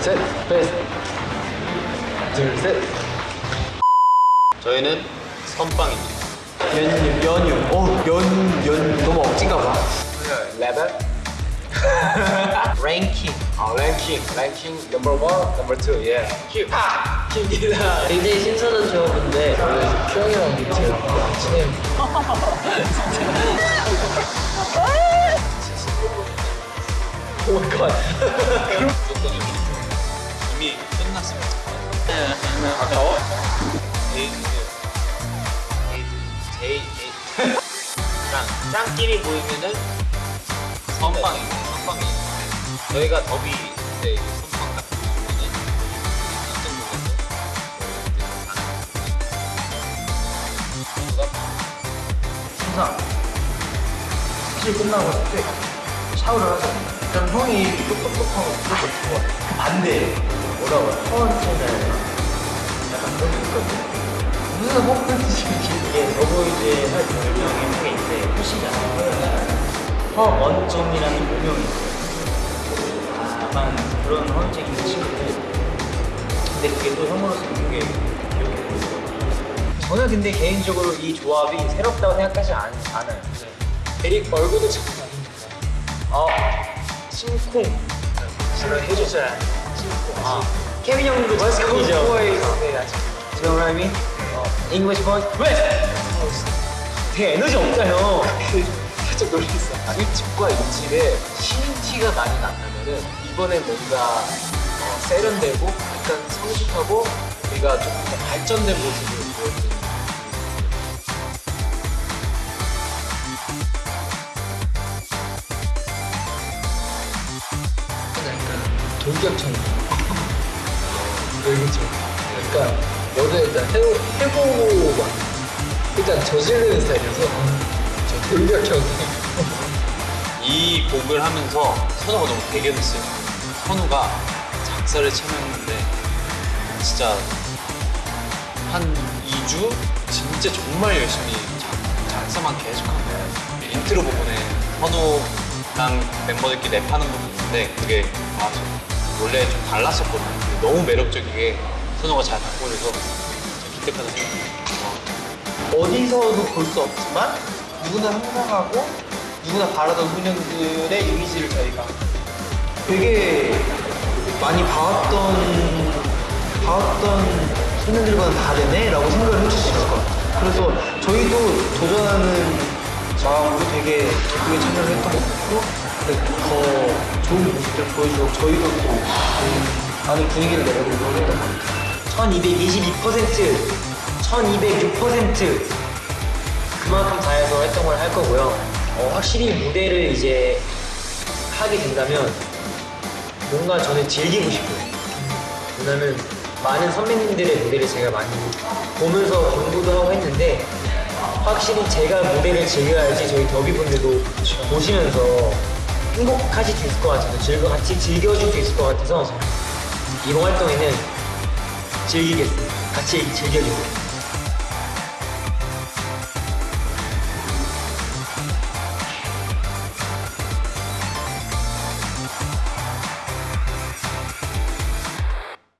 셋, 베스트. 둘, 셋. 저희는 선빵입니다. 연유, 연유. 어, 연, 연, 너무 억진가 봐. 레벨? 랭킹. 아, 랭킹. 랭킹 number one, number two, 예. 큐입니다. 굉장히 신선한 조합인데 큐형이랑 제일 친해요. oh my god. 아까워? 에이드, 에이드, 제이, 에이드. 짱, 짱끼리 모이면은 선빵입니다. 선빵이. 저희가 더비 때 이제 선빵 딱 보여주면은 깜짝 놀라서 항상 사실 끝나고 싶대 샤워를 하자 일단 형이 똑똑똑하고 그 반대 뭐라고 해? 허언체는 약간 그런 게 있거든 무슨 허언체지 이게 더보이즈의 할 별명이 한게 있는데 표시잖아요 허원점이라는 별명이 있어요. 약간 그런 허언증 있는 친구들. 근데 그게 또 형으로서 되게 기억에 보이거든요. 저는 근데 개인적으로 이 조합이 새롭다고 생각하지 않, 않아요. 에릭 얼굴도 참 많습니다 어 심쿵 제가 해주잖아 심쿵 아 케빈 형도 머스컴이죠. 네 아직 지금 라이미 어 잉글리시 보이 왜? 되게 에너지 없다 형. 살짝 놀랬어. 아, 이 집과 이 집에 신티가 많이 난다면은 이번에 뭔가 어, 세련되고 약간 성숙하고 우리가 좀 발전된 모습을 보여주는 약간 돌격처럼 돌격처 그러니까 뭐든 일단 해보, 해보고 막 일단 저지르는 스타일이어서 저 돌격처럼 이 곡을 하면서 선우가 너무 대견했어요. 선우가 작사를 참여했는데 진짜 한 2주 진짜 정말 열심히 작, 작사만 계속 한 거예요. 인트로 부분에 선우랑 멤버들끼리 랩하는 부분이 있는데 그게 아, 저 원래 좀 달랐었거든요. 너무 매력적이게 선우가 잘 바꿔줘서 기특하다 생각해요. 어디서도 볼 수 없지만 누구나 상상하고 누구나 바라던 소년들의 이미지를 저희가 되게 많이 봐왔던 봐왔던 소년들과는 다르네 라고 생각을 해줄 수 있을 것 같아요 그래서 저희도 도전하는 마음으로 되게 기쁘게 참여를 했던 것 같고 더 좋은 모습들 보여주고 저희도 또 음, 많은 분위기를 내려보려고 했던 것 같아요 1222% 1206% 그만큼 다해서 활동을 할 거고요. 어, 확실히 무대를 이제 하게 된다면 뭔가 저는 즐기고 싶어요. 왜냐면 많은 선배님들의 무대를 제가 많이 보면서 공부도 하고 했는데 확실히 제가 무대를 즐겨야지 저희 더비분들도 보시면서 행복하실 수 있을 것 같아서 즐거 같이 즐겨줄 수 있을 것 같아서 이번 활동에는 즐기겠습니다. 같이 즐겨주세요.